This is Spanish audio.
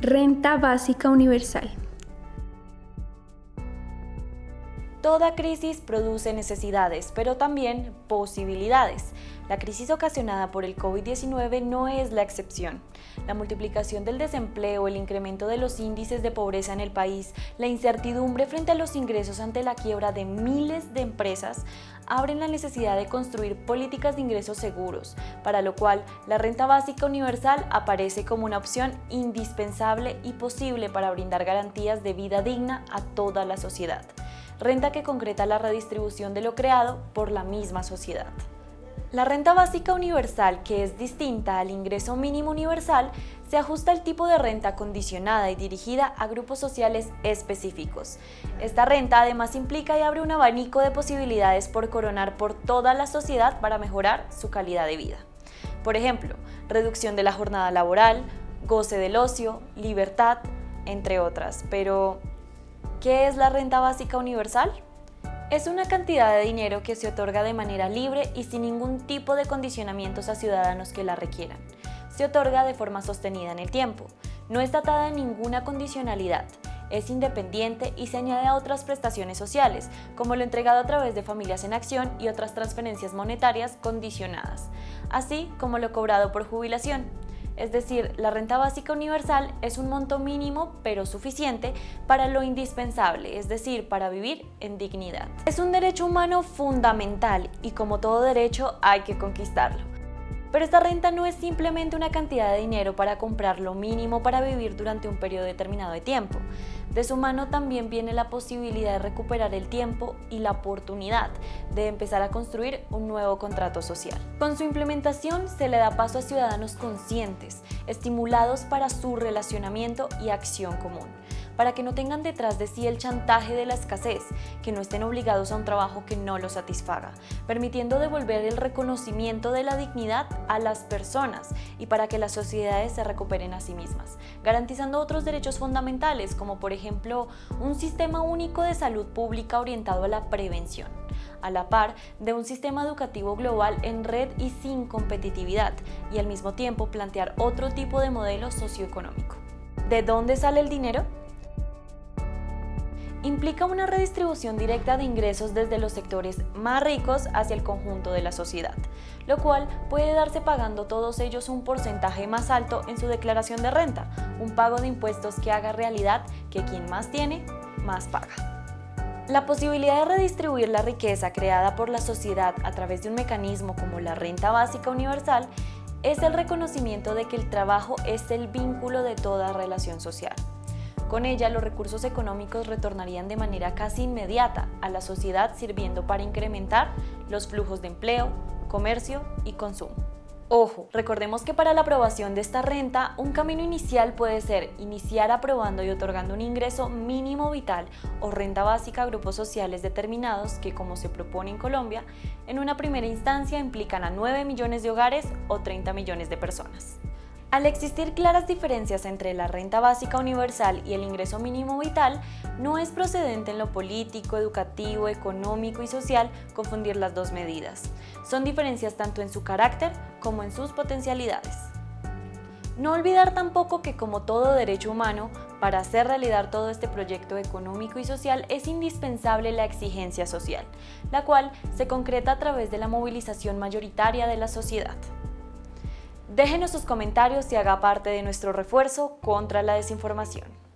Renta básica universal. Toda crisis produce necesidades, pero también posibilidades. La crisis ocasionada por el COVID-19 no es la excepción. La multiplicación del desempleo, el incremento de los índices de pobreza en el país, la incertidumbre frente a los ingresos ante la quiebra de miles de empresas abren la necesidad de construir políticas de ingresos seguros, para lo cual la renta básica universal aparece como una opción indispensable y posible para brindar garantías de vida digna a toda la sociedad. Renta que concreta la redistribución de lo creado por la misma sociedad. La renta básica universal, que es distinta al ingreso mínimo universal, se ajusta al tipo de renta condicionada y dirigida a grupos sociales específicos. Esta renta además implica y abre un abanico de posibilidades por coronar por toda la sociedad para mejorar su calidad de vida. Por ejemplo, reducción de la jornada laboral, goce del ocio, libertad, entre otras. Pero, ¿qué es la renta básica universal? Es una cantidad de dinero que se otorga de manera libre y sin ningún tipo de condicionamientos a ciudadanos que la requieran. Se otorga de forma sostenida en el tiempo. No está atada a ninguna condicionalidad. Es independiente y se añade a otras prestaciones sociales, como lo entregado a través de Familias en Acción y otras transferencias monetarias condicionadas, así como lo cobrado por jubilación. Es decir, la renta básica universal es un monto mínimo pero suficiente para lo indispensable, es decir, para vivir en dignidad. Es un derecho humano fundamental y como todo derecho hay que conquistarlo. Pero esta renta no es simplemente una cantidad de dinero para comprar lo mínimo para vivir durante un periodo determinado de tiempo. De su mano también viene la posibilidad de recuperar el tiempo y la oportunidad de empezar a construir un nuevo contrato social. Con su implementación se le da paso a ciudadanos conscientes, estimulados para su relacionamiento y acción común para que no tengan detrás de sí el chantaje de la escasez, que no estén obligados a un trabajo que no los satisfaga, permitiendo devolver el reconocimiento de la dignidad a las personas y para que las sociedades se recuperen a sí mismas, garantizando otros derechos fundamentales como por ejemplo un sistema único de salud pública orientado a la prevención a la par de un sistema educativo global en red y sin competitividad, y al mismo tiempo plantear otro tipo de modelo socioeconómico. ¿De dónde sale el dinero? Implica una redistribución directa de ingresos desde los sectores más ricos hacia el conjunto de la sociedad, lo cual puede darse pagando todos ellos un porcentaje más alto en su declaración de renta, un pago de impuestos que haga realidad que quien más tiene, más paga. La posibilidad de redistribuir la riqueza creada por la sociedad a través de un mecanismo como la renta básica universal es el reconocimiento de que el trabajo es el vínculo de toda relación social. Con ella, los recursos económicos retornarían de manera casi inmediata a la sociedad sirviendo para incrementar los flujos de empleo, comercio y consumo. Ojo, recordemos que para la aprobación de esta renta, un camino inicial puede ser iniciar aprobando y otorgando un ingreso mínimo vital o renta básica a grupos sociales determinados que, como se propone en Colombia, en una primera instancia implican a 9 millones de hogares o 30 millones de personas. Al existir claras diferencias entre la renta básica universal y el ingreso mínimo vital, no es procedente en lo político, educativo, económico y social confundir las dos medidas. Son diferencias tanto en su carácter como en sus potencialidades. No olvidar tampoco que como todo derecho humano, para hacer realidad todo este proyecto económico y social es indispensable la exigencia social, la cual se concreta a través de la movilización mayoritaria de la sociedad. Déjenos sus comentarios y haga parte de nuestro refuerzo contra la desinformación.